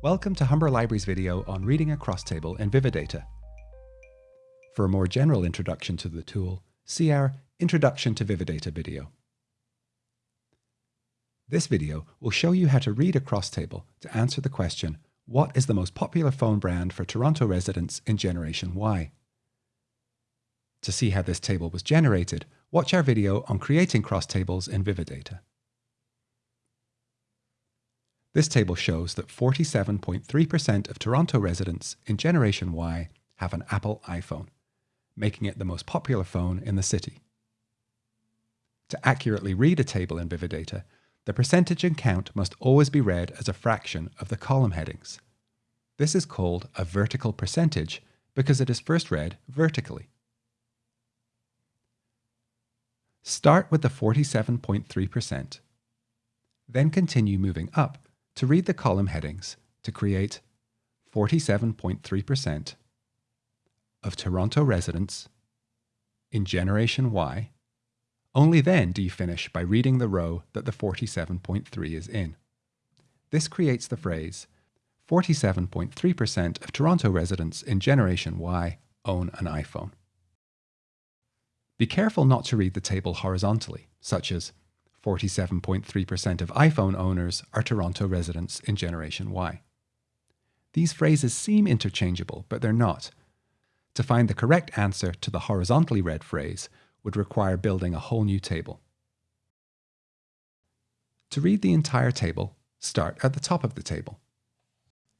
Welcome to Humber Library's video on reading a cross table in Vividata. For a more general introduction to the tool, see our Introduction to Vividata video. This video will show you how to read a cross table to answer the question, what is the most popular phone brand for Toronto residents in Generation Y? To see how this table was generated, watch our video on creating cross tables in Vividata. This table shows that 47.3% of Toronto residents in Generation Y have an Apple iPhone, making it the most popular phone in the city. To accurately read a table in Vividata, the percentage and count must always be read as a fraction of the column headings. This is called a vertical percentage because it is first read vertically. Start with the 47.3%. Then continue moving up to read the column headings to create 47.3% of Toronto residents in Generation Y. Only then do you finish by reading the row that the 47.3 is in. This creates the phrase 47.3% of Toronto residents in Generation Y own an iPhone. Be careful not to read the table horizontally, such as 47.3% of iPhone owners are Toronto residents in Generation Y. These phrases seem interchangeable, but they're not. To find the correct answer to the horizontally read phrase would require building a whole new table. To read the entire table, start at the top of the table.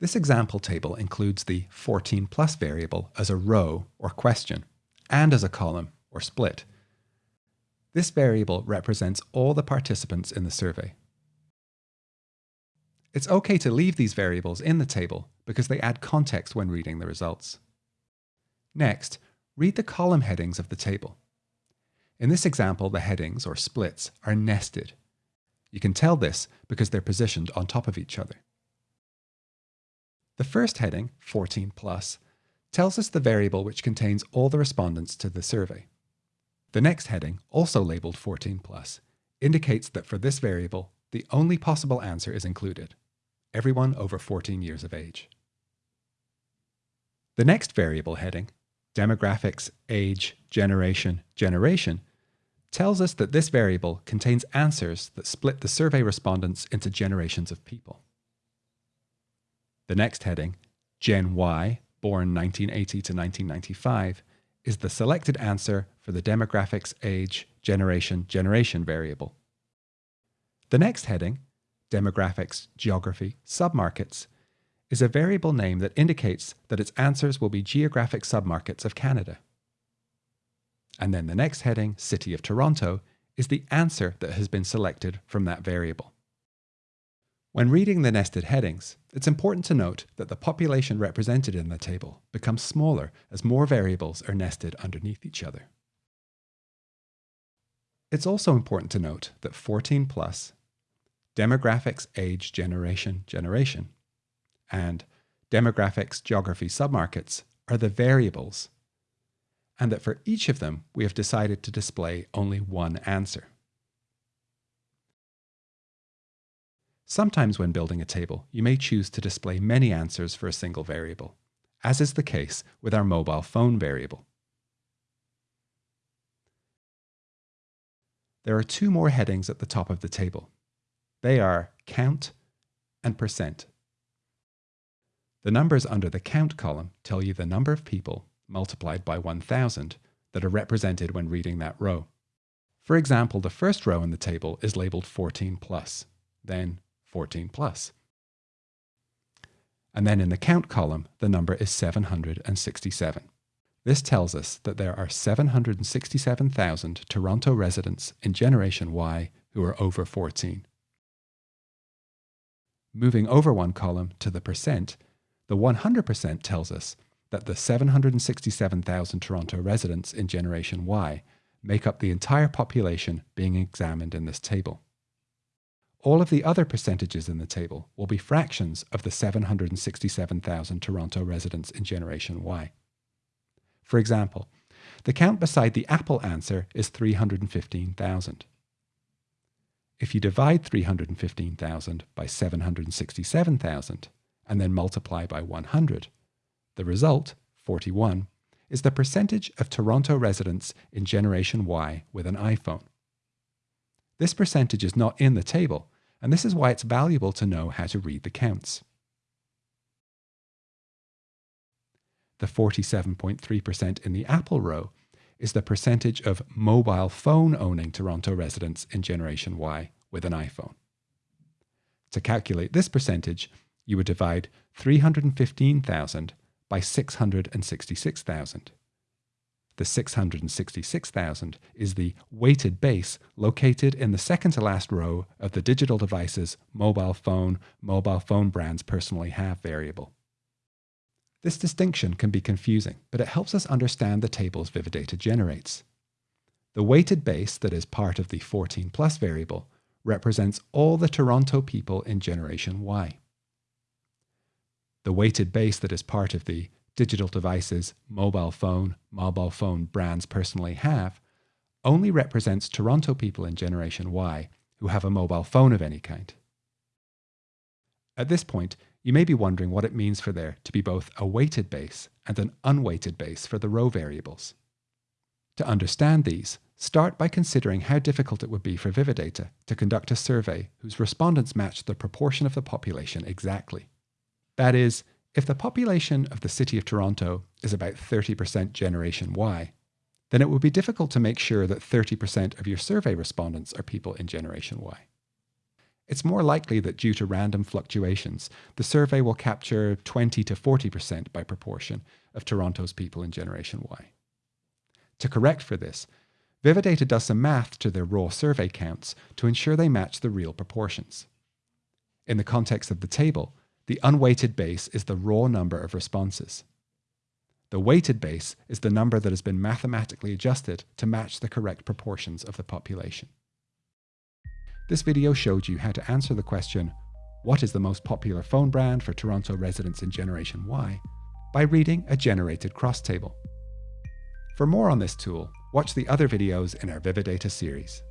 This example table includes the 14 plus variable as a row or question, and as a column or split. This variable represents all the participants in the survey. It's okay to leave these variables in the table because they add context when reading the results. Next, read the column headings of the table. In this example, the headings, or splits, are nested. You can tell this because they're positioned on top of each other. The first heading, 14 plus, tells us the variable which contains all the respondents to the survey. The next heading, also labeled 14 plus, indicates that for this variable, the only possible answer is included, everyone over 14 years of age. The next variable heading, demographics, age, generation, generation, tells us that this variable contains answers that split the survey respondents into generations of people. The next heading, Gen Y, born 1980 to 1995, is the selected answer for the demographics, age, generation, generation variable. The next heading, demographics, geography, submarkets, is a variable name that indicates that its answers will be geographic submarkets of Canada. And then the next heading, City of Toronto, is the answer that has been selected from that variable. When reading the nested headings, it's important to note that the population represented in the table becomes smaller as more variables are nested underneath each other. It's also important to note that 14 plus, demographics, age, generation, generation, and demographics, geography, submarkets are the variables, and that for each of them we have decided to display only one answer. Sometimes when building a table, you may choose to display many answers for a single variable, as is the case with our mobile phone variable. There are two more headings at the top of the table. They are count and percent. The numbers under the count column tell you the number of people multiplied by 1000 that are represented when reading that row. For example, the first row in the table is labeled 14 plus, then 14 plus. And then in the count column, the number is 767. This tells us that there are 767,000 Toronto residents in Generation Y who are over 14. Moving over one column to the percent, the 100% tells us that the 767,000 Toronto residents in Generation Y make up the entire population being examined in this table all of the other percentages in the table will be fractions of the 767,000 Toronto residents in Generation Y. For example, the count beside the Apple answer is 315,000. If you divide 315,000 by 767,000 and then multiply by 100. The result, 41, is the percentage of Toronto residents in Generation Y with an iPhone. This percentage is not in the table, and this is why it's valuable to know how to read the counts. The 47.3% in the Apple row is the percentage of mobile phone owning Toronto residents in Generation Y with an iPhone. To calculate this percentage, you would divide 315,000 by 666,000. The 666,000 is the weighted base located in the second to last row of the digital devices mobile phone, mobile phone brands personally have variable. This distinction can be confusing, but it helps us understand the tables Vividata generates. The weighted base that is part of the 14 plus variable represents all the Toronto people in Generation Y. The weighted base that is part of the digital devices mobile phone, mobile phone brands personally have only represents Toronto people in Generation Y who have a mobile phone of any kind. At this point, you may be wondering what it means for there to be both a weighted base and an unweighted base for the row variables. To understand these, start by considering how difficult it would be for Vividata to conduct a survey whose respondents match the proportion of the population exactly. That is, if the population of the City of Toronto is about 30% Generation Y, then it would be difficult to make sure that 30% of your survey respondents are people in Generation Y. It's more likely that due to random fluctuations, the survey will capture 20 to 40% by proportion of Toronto's people in Generation Y. To correct for this, Vividata does some math to their raw survey counts to ensure they match the real proportions. In the context of the table, the unweighted base is the raw number of responses. The weighted base is the number that has been mathematically adjusted to match the correct proportions of the population. This video showed you how to answer the question, what is the most popular phone brand for Toronto residents in Generation Y, by reading a generated cross table. For more on this tool, watch the other videos in our Vividata series.